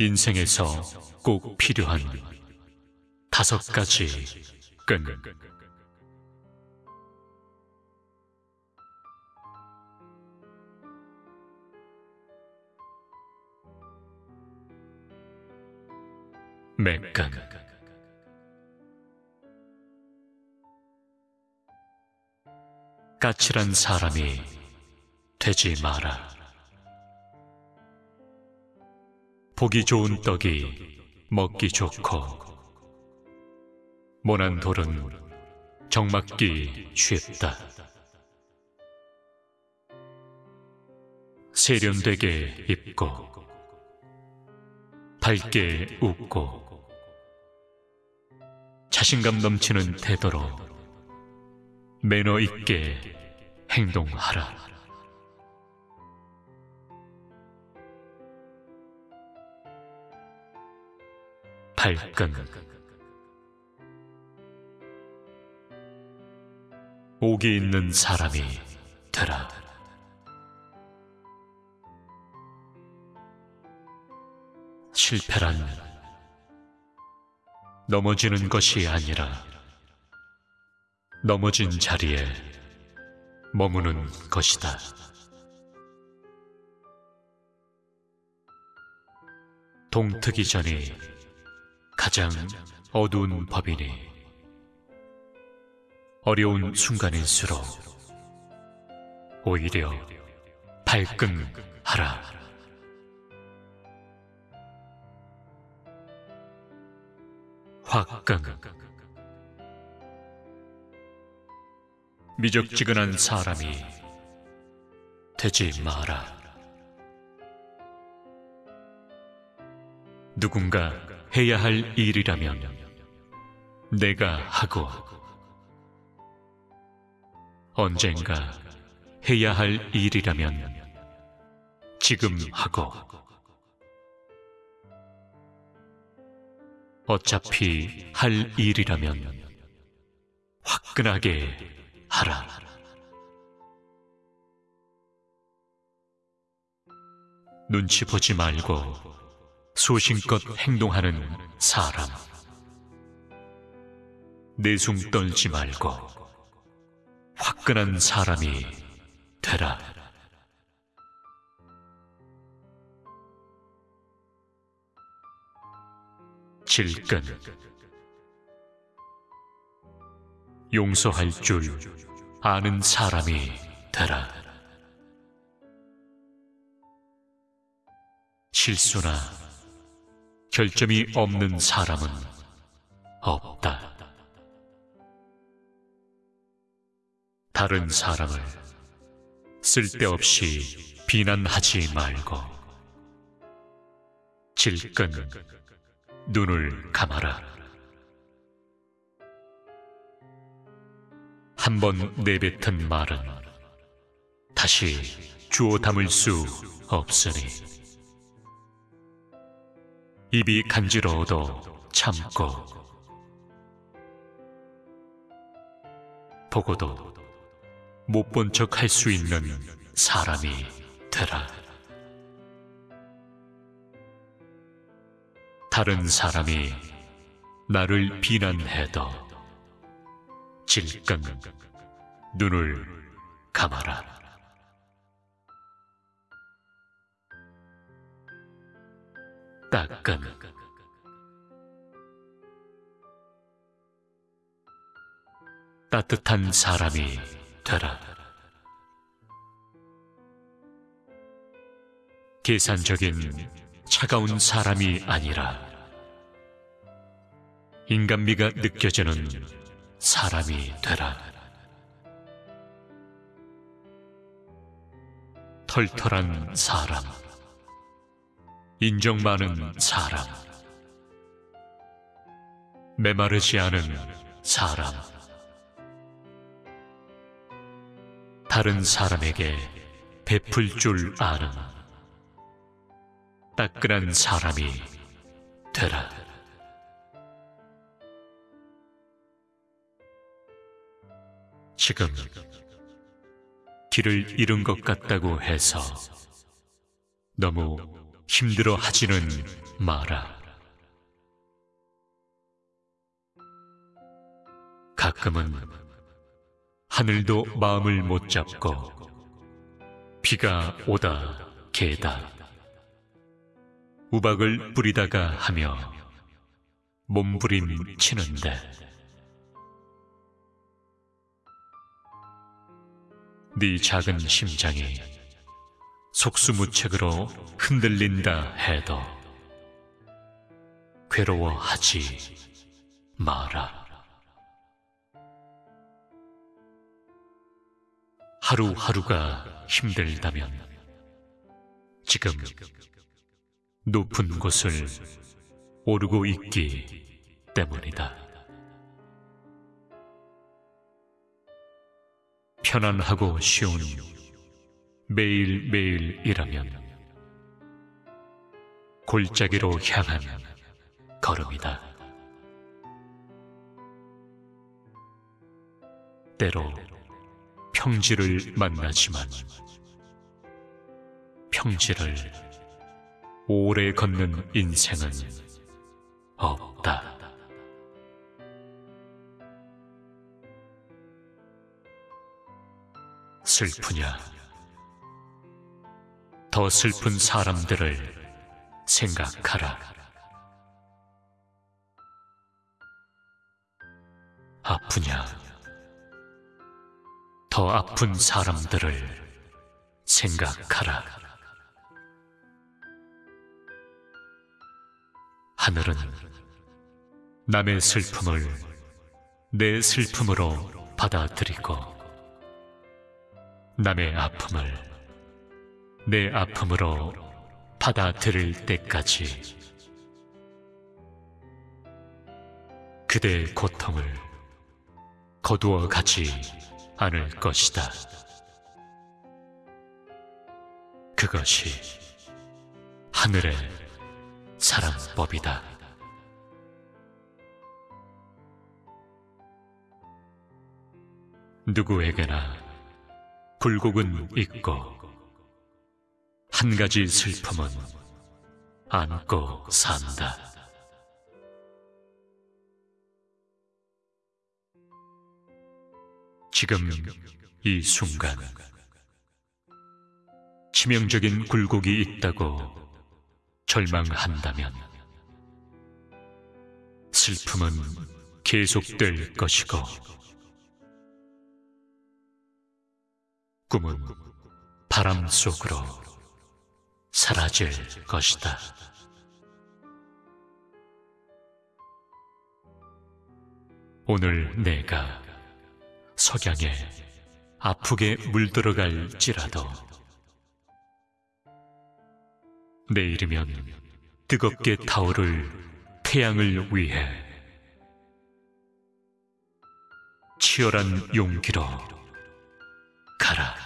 인생에서 꼭 필요한 다섯 가지 끈. 매끈. 까칠한 사람이 되지 마라. 보기 좋은 떡이 먹기 좋고 모난 돌은 정맞기 쉽다. 세련되게 입고 밝게 웃고 자신감 넘치는 태도로 매너 있게 행동하라. 발끈 옥이 있는 사람이 되라. 실패란 넘어지는 것이 아니라 넘어진 자리에 머무는 것이다. 동트기 전이 가장 어두운 법이니 어려운 순간일수록 오히려 발끈하라. 화끈 미적지근한 사람이 되지 마라. 누군가 해야 할 일이라면 내가 하고 언젠가 해야 할 일이라면 지금 하고 어차피 할 일이라면 화끈하게 하라. 눈치 보지 말고 소신껏 행동하는 사람. 내숭 떨지 말고 화끈한 사람이 되라. 질끈 용서할 줄 아는 사람이 되라. 실수나 결점이 없는 사람은 없다. 다른 사람을 쓸데없이 비난하지 말고 질끈 눈을 감아라. 한 번 내뱉은 말은 다시 주워 담을 수 없으니 입이 간지러워도 참고 보고도 못 본 척 할 수 있는 사람이 되라. 다른 사람이 나를 비난해도 질끈 눈을 감아라. 따끈 따뜻한 사람이 되라. 계산적인 차가운 사람이 아니라 인간미가 느껴지는 사람이 되라. 털털한 사람, 인정 많은 사람, 메마르지 않은 사람, 다른 사람에게 베풀 줄 아는 따끈한 사람이 되라. 지금 길을 잃은 것 같다고 해서 너무 힘들어 하지는 마라. 가끔은 하늘도 마음을 못 잡고 비가 오다 개다 우박을 뿌리다가 하며 몸부림 치는데 네 작은 심장이 속수무책으로 흔들린다 해도 괴로워하지 마라. 하루하루가 힘들다면 지금 높은 곳을 오르고 있기 때문이다. 편안하고 쉬운 매일매일이라면 골짜기로 향한 걸음이다. 때로 평지를 만나지만 평지를 오래 걷는 인생은 없다. 슬프냐? 더 슬픈 사람들을 생각하라. 아프냐? 더 아픈 사람들을 생각하라. 하늘은 남의 슬픔을 내 슬픔으로 받아들이고 남의 아픔을 내 아픔으로 받아들일 때까지 그대의 고통을 거두어 가지 않을 것이다. 그것이 하늘의 사랑법이다. 누구에게나 굴곡은 있고 한 가지 슬픔은 안고 산다. 지금 이 순간 치명적인 굴곡이 있다고 절망한다면 슬픔은 계속될 것이고 꿈은 바람 속으로 사라질 것이다. 오늘 내가 석양에 아프게 물들어갈지라도 내일이면 뜨겁게 타오를 태양을 위해 치열한 용기로 가라.